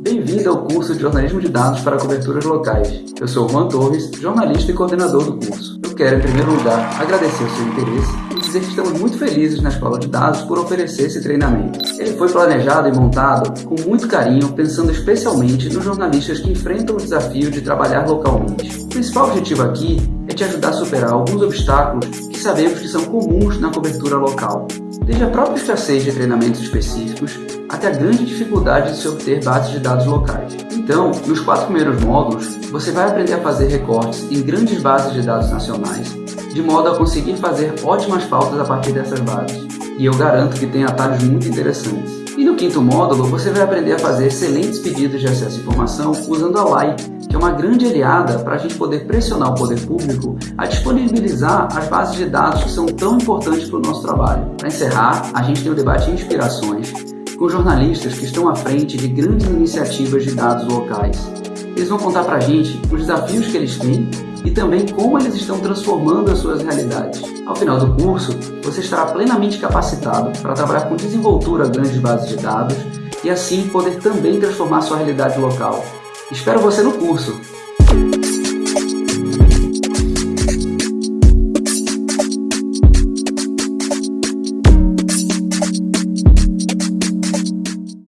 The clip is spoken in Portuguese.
Bem-vindo ao curso de Jornalismo de Dados para Coberturas Locais. Eu sou Juan Torres, jornalista e coordenador do curso. Eu quero, em primeiro lugar, agradecer o seu interesse e dizer que estamos muito felizes na Escola de Dados por oferecer esse treinamento. Ele foi planejado e montado com muito carinho, pensando especialmente nos jornalistas que enfrentam o desafio de trabalhar localmente. O principal objetivo aqui é te ajudar a superar alguns obstáculos que sabemos que são comuns na cobertura local, desde a própria escassez de treinamentos específicos até a grande dificuldade de se obter bases de dados locais. Então, nos quatro primeiros módulos, você vai aprender a fazer recortes em grandes bases de dados nacionais, de modo a conseguir fazer ótimas pautas a partir dessas bases. E eu garanto que tem atalhos muito interessantes. E no quinto módulo, você vai aprender a fazer excelentes pedidos de acesso à informação usando a LAI, que é uma grande aliada para a gente poder pressionar o poder público a disponibilizar as bases de dados que são tão importantes para o nosso trabalho. Para encerrar, a gente tem o debate Inspirações, com jornalistas que estão à frente de grandes iniciativas de dados locais. Eles vão contar para a gente os desafios que eles têm e também como eles estão transformando as suas realidades. Ao final do curso, você estará plenamente capacitado para trabalhar com desenvoltura grandes bases de dados e assim poder também transformar sua realidade local. Espero você no curso!